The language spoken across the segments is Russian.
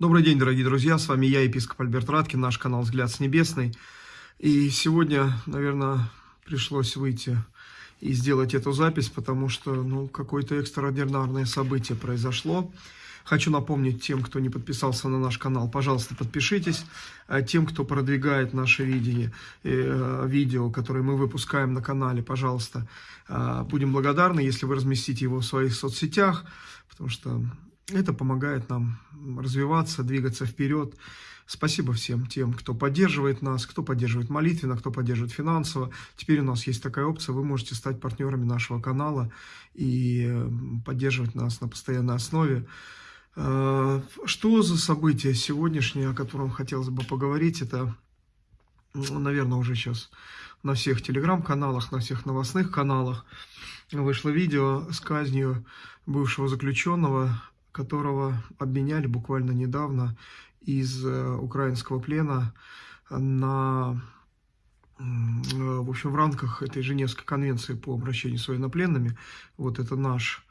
Добрый день, дорогие друзья, с вами я, епископ Альберт Раткин, наш канал «Взгляд с небесной». И сегодня, наверное, пришлось выйти и сделать эту запись, потому что, ну, какое-то экстраординарное событие произошло. Хочу напомнить тем, кто не подписался на наш канал, пожалуйста, подпишитесь. А тем, кто продвигает наше видение, э, видео, которые мы выпускаем на канале, пожалуйста, э, будем благодарны, если вы разместите его в своих соцсетях, потому что это помогает нам развиваться, двигаться вперед. Спасибо всем тем, кто поддерживает нас, кто поддерживает молитвенно, кто поддерживает финансово. Теперь у нас есть такая опция, вы можете стать партнерами нашего канала и э, поддерживать нас на постоянной основе. Э, что за событие сегодняшнее, о котором хотелось бы поговорить, это, наверное, уже сейчас на всех телеграм-каналах, на всех новостных каналах вышло видео с казнью бывшего заключенного которого обменяли буквально недавно из э, украинского плена на, в общем, в рамках этой Женевской конвенции по обращению с военнопленными. Вот это наш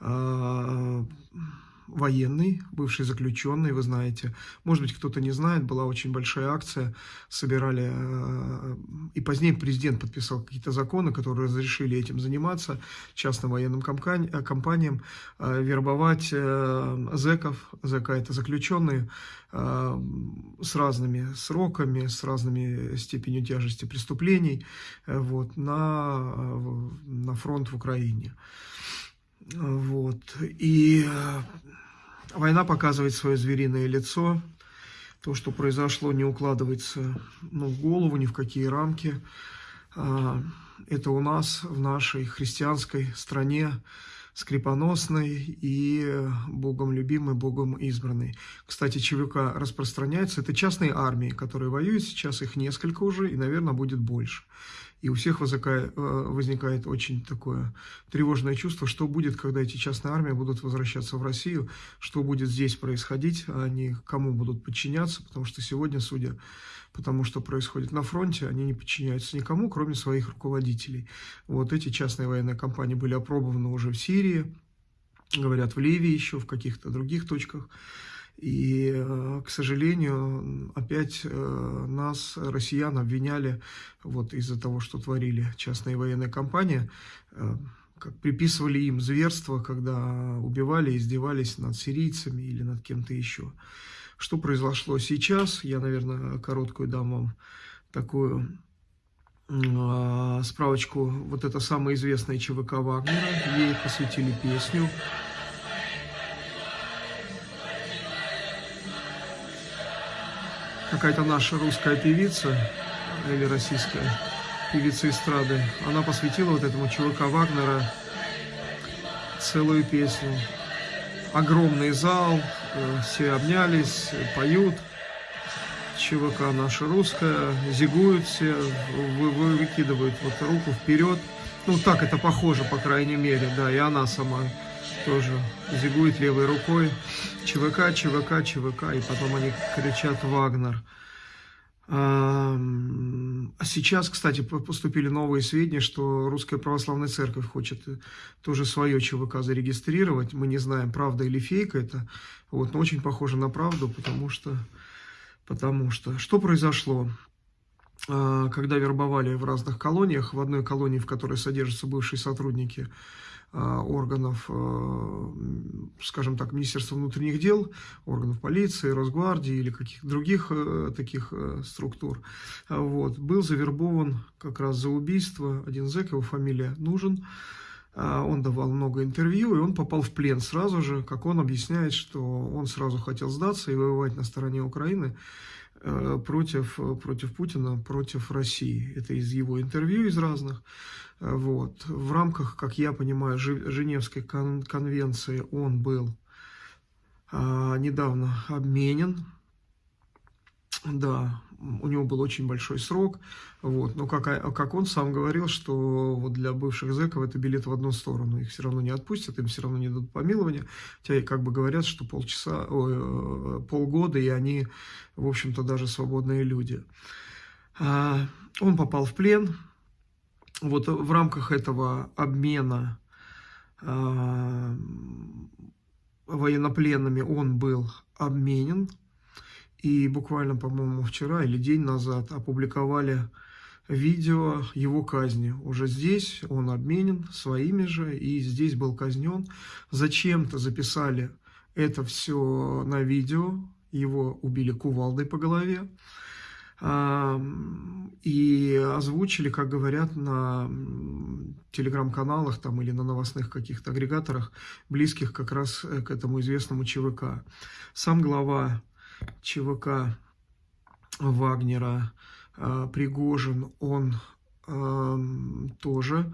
э, военный, бывший заключенный, вы знаете. Может быть, кто-то не знает, была очень большая акция, собирали, э, и позднее президент подписал какие-то законы, которые разрешили этим заниматься, частным военным э, компаниям, э, вербовать зэков, зэка это заключенные, с разными сроками, с разными степенью тяжести преступлений вот, на, на фронт в Украине. Вот. И Война показывает свое звериное лицо. То, что произошло, не укладывается ну, в голову, ни в какие рамки. А, это у нас, в нашей христианской стране, скрипоносной и Богом любимой, Богом избранной. Кстати, ЧВК распространяется. Это частные армии, которые воюют. Сейчас их несколько уже, и, наверное, будет больше. И у всех э, возникает очень такое тревожное чувство, что будет, когда эти частные армии будут возвращаться в Россию, что будет здесь происходить, а они кому будут подчиняться, потому что сегодня, судя по тому, что происходит на фронте, они не подчиняются никому, кроме своих руководителей. Вот эти частные военные компании были опробованы уже в Сирии, говорят, в Ливии еще, в каких-то других точках. И, э, к сожалению, опять э, нас, россиян, обвиняли вот из-за того, что творили частные военные компании, э, как приписывали им зверство, когда убивали, издевались над сирийцами или над кем-то еще. Что произошло сейчас? Я, наверное, короткую дам вам такую справочку. Вот это самая известная ЧВК Вагнера. Ей посвятили песню какая-то наша русская певица или российская певица эстрады, она посвятила вот этому чувака Вагнера целую песню. Огромный зал, э, все обнялись, поют. ЧВК наша русская, зигуют все, вы, вы, выкидывают вот руку вперед. Ну, так это похоже, по крайней мере, да, и она сама тоже зигует левой рукой. ЧВК, ЧВК, ЧВК, и потом они кричат «Вагнер». А сейчас, кстати, поступили новые сведения, что Русская Православная Церковь хочет тоже свое ЧВК зарегистрировать. Мы не знаем, правда или фейка это, вот, но очень похоже на правду, потому что, потому что, что произошло? А, когда вербовали в разных колониях, в одной колонии, в которой содержатся бывшие сотрудники а, органов, а, скажем так, Министерства внутренних дел, органов полиции, Росгвардии или каких-то других э, таких э, структур. Вот. Был завербован как раз за убийство один зэк, его фамилия Нужен. Он давал много интервью, и он попал в плен сразу же, как он объясняет, что он сразу хотел сдаться и воевать на стороне Украины э, против, против Путина, против России. Это из его интервью, из разных. Вот. В рамках, как я понимаю, Женевской конвенции он был недавно обменен. Да, у него был очень большой срок. Вот. Но как, как он сам говорил, что вот для бывших зэков это билет в одну сторону. Их все равно не отпустят, им все равно не дадут помилования. Хотя как бы говорят, что полчаса, ой, полгода, и они, в общем-то, даже свободные люди. А, он попал в плен, вот в рамках этого обмена а, военнопленными он был обменен. И буквально, по-моему, вчера или день назад опубликовали видео его казни. Уже здесь он обменен своими же, и здесь был казнен. Зачем-то записали это все на видео, его убили кувалдой по голове. И озвучили, как говорят, на телеграм-каналах там или на новостных каких-то агрегаторах, близких как раз э, к этому известному ЧВК. Сам глава ЧВК Вагнера а, Пригожин, он тоже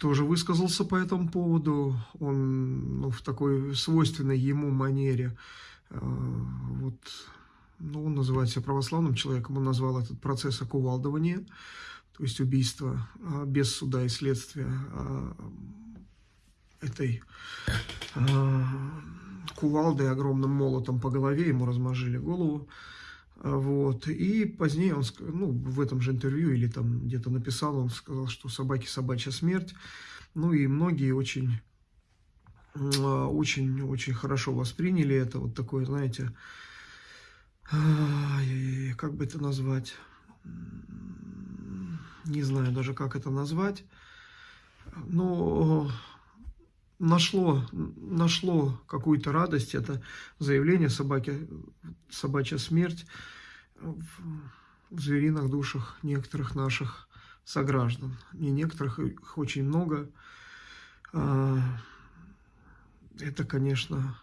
тоже высказался по этому поводу. Он ну, в такой свойственной ему манере а, вот ну, он называет себя православным человеком, он назвал этот процесс окувалдывания, то есть убийство а, без суда и следствия этой а, кувалдой, огромным молотом по голове, ему размажили голову. Вот. И позднее он, ну, в этом же интервью или там где-то написал, он сказал, что собаки собачья смерть. Ну и многие очень, очень, очень хорошо восприняли это. Вот такое, знаете, как бы это назвать, не знаю даже, как это назвать, но нашло, нашло какую-то радость, это заявление собаки, собачья смерть в, звериных душах некоторых наших сограждан. Не некоторых, их очень много. А, это, конечно,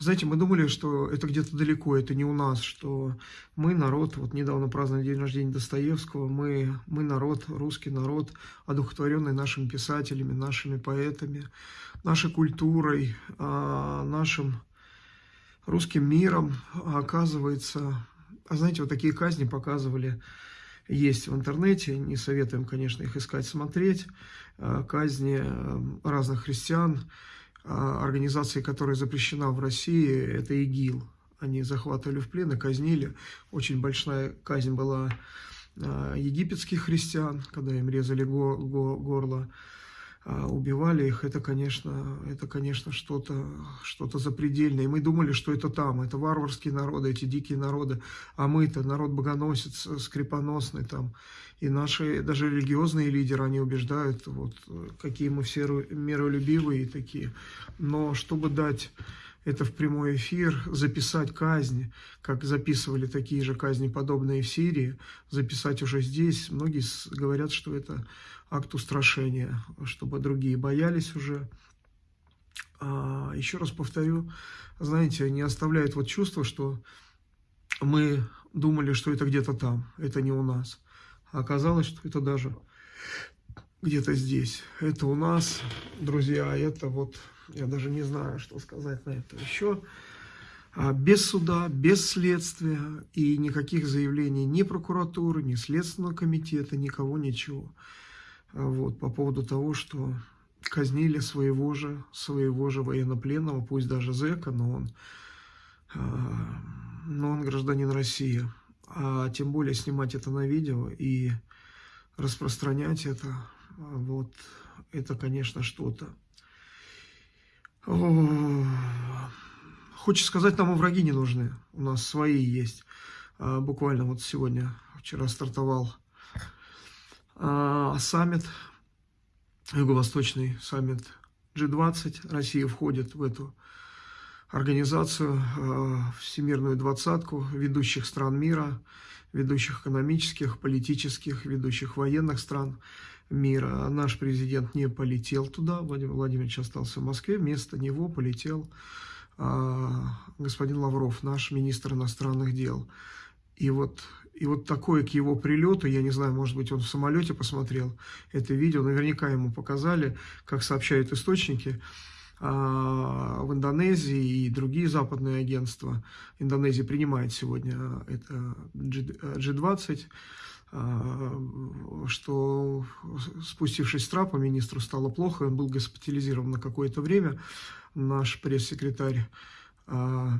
знаете, мы думали, что это где-то далеко, это не у нас, что мы народ, вот недавно праздновали день рождения Достоевского, мы, мы народ, русский народ, одухотворенный нашими писателями, нашими поэтами, нашей культурой, а, нашим русским миром, оказывается... А знаете, вот такие казни показывали, есть в интернете, не советуем, конечно, их искать, смотреть, а, казни э, разных христиан, а, организации, которая запрещена в России, это ИГИЛ. Они захватывали в плен и казнили. Очень большая казнь была а, египетских христиан, когда им резали горло, а, убивали их. Это, конечно, это, конечно, что-то что, -то, запредельное. И мы думали, что это там, это варварские народы, эти дикие народы. А мы-то народ богоносец, скрипоносный там. И наши даже религиозные лидеры, они убеждают, вот, какие мы все миролюбивые такие. Но чтобы дать это в прямой эфир, записать казни, как записывали такие же казни, подобные в Сирии, записать уже здесь, многие говорят, что это акт устрашения, чтобы другие боялись уже. А, еще раз повторю, знаете, не оставляет вот чувство, что мы думали, что это где-то там, это не у нас. А оказалось, что это даже где-то здесь. Это у нас, друзья, это вот, я даже не знаю, что сказать на это еще. А без суда, без следствия и никаких заявлений ни прокуратуры, ни Следственного комитета, никого, ничего. А вот, по поводу того, что казнили своего же, своего же военнопленного, пусть даже зэка, но он, а, но он гражданин России а тем более снимать это на видео и распространять это, вот, это, конечно, что-то. Хочется сказать, нам и враги не нужны, у нас свои есть. А, буквально вот сегодня, вчера стартовал а, саммит, юго-восточный саммит G20, Россия входит в эту организацию, э, Всемирную двадцатку ведущих стран мира, ведущих экономических, политических, ведущих военных стран мира. Наш президент не полетел туда, Владимир Владимирович остался в Москве, вместо него полетел э, господин Лавров, наш министр иностранных дел. И вот, и вот такое к его прилету, я не знаю, может быть, он в самолете посмотрел это видео, наверняка ему показали, как сообщают источники, а, в Индонезии и другие западные агентства. Индонезия принимает сегодня это G20, а, что спустившись с трапа, министру стало плохо, он был госпитализирован на какое-то время. Наш пресс-секретарь а,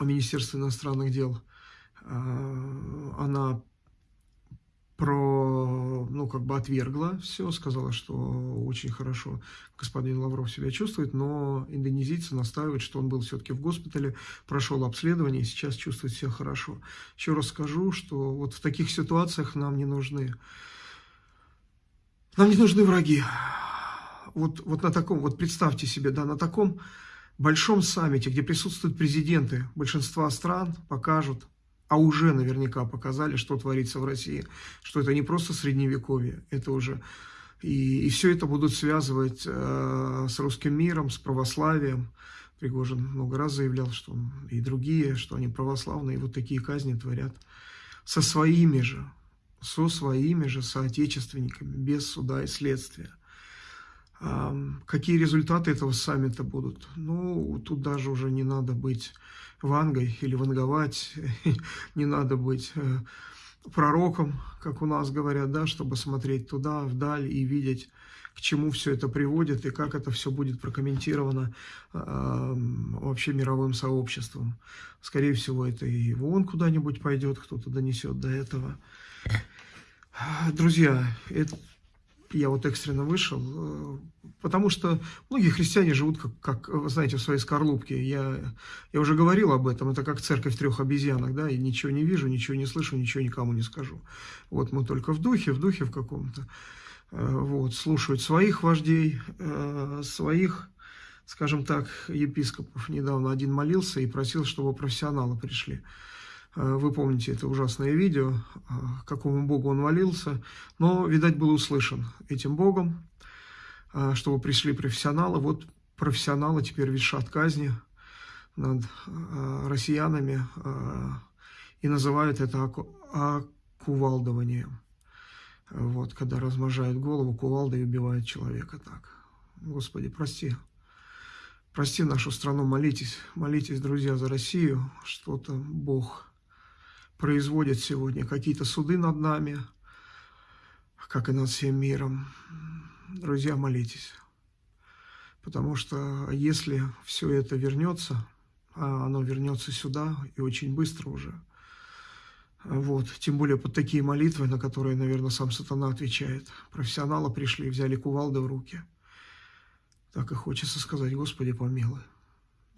Министерства иностранных дел, она про, ну, как бы отвергла все, сказала, что очень хорошо господин Лавров себя чувствует, но индонезийцы настаивают, что он был все-таки в госпитале, прошел обследование и сейчас чувствует себя хорошо. Еще раз скажу, что вот в таких ситуациях нам не нужны, нам не нужны враги. Вот, вот на таком, вот представьте себе, да, на таком большом саммите, где присутствуют президенты большинства стран, покажут, а уже наверняка показали, что творится в России, что это не просто средневековье, это уже... И, и все это будут связывать э, с русским миром, с православием. Пригожин много раз заявлял, что он, и другие, что они православные, и вот такие казни творят со своими же, со своими же соотечественниками, без суда и следствия. Какие результаты этого саммита будут? Ну, тут даже уже не надо быть вангой или ванговать, не надо быть э, пророком, как у нас говорят, да, чтобы смотреть туда, вдаль и видеть, к чему все это приводит и как это все будет прокомментировано вообще мировым сообществом. Скорее всего, это и в ООН куда-нибудь пойдет, кто-то донесет до этого. Друзья, это я вот экстренно вышел, э, потому что многие христиане живут, как, как знаете, в своей скорлупке. Я, я уже говорил об этом, это как церковь трех обезьянок, да, и ничего не вижу, ничего не слышу, ничего никому не скажу. Вот мы только в духе, в духе в каком-то, э, вот, слушают своих вождей, э, своих, скажем так, епископов. Недавно один молился и просил, чтобы профессионалы пришли. Э, вы помните это ужасное видео, э, какому богу он молился, но, видать, был услышан этим богом, э, чтобы пришли профессионалы. Вот профессионалы теперь вешат казни над россиянами и называют это окувалдованием. Вот, когда размножают голову кувалдой и убивают человека так. Господи, прости. Прости нашу страну, молитесь, молитесь, друзья, за Россию, что-то Бог производят сегодня какие-то суды над нами, как и над всем миром. Друзья, молитесь. Потому что если все это вернется, а оно вернется сюда и очень быстро уже, вот, тем более под такие молитвы, на которые, наверное, сам сатана отвечает. Профессионалы пришли, взяли кувалды в руки. Так и хочется сказать, Господи, помилуй.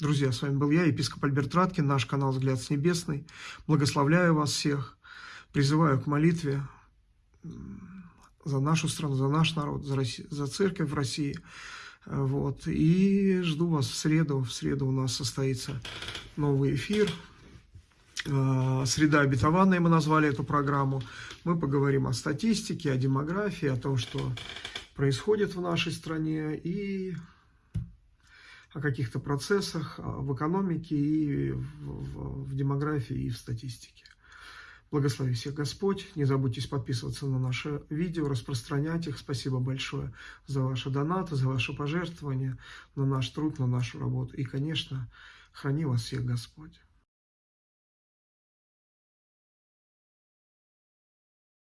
Друзья, с вами был я, епископ Альберт Раткин, наш канал «Взгляд с небесный». Благословляю вас всех, призываю к молитве за нашу страну, за наш народ, за, Россию, за церковь в России. Вот. И жду вас в среду. В среду у нас состоится новый эфир. А, «Среда обетованная» мы назвали эту программу. Мы поговорим о статистике, о демографии, о том, что происходит в нашей стране и о каких-то процессах в экономике и в, в, в демографии и в статистике. Благослови всех Господь. Не забудьте подписываться на наши видео, распространять их. Спасибо большое за ваши донаты, за ваши пожертвования, на наш труд, на нашу работу. И, конечно, храни вас всех Господь.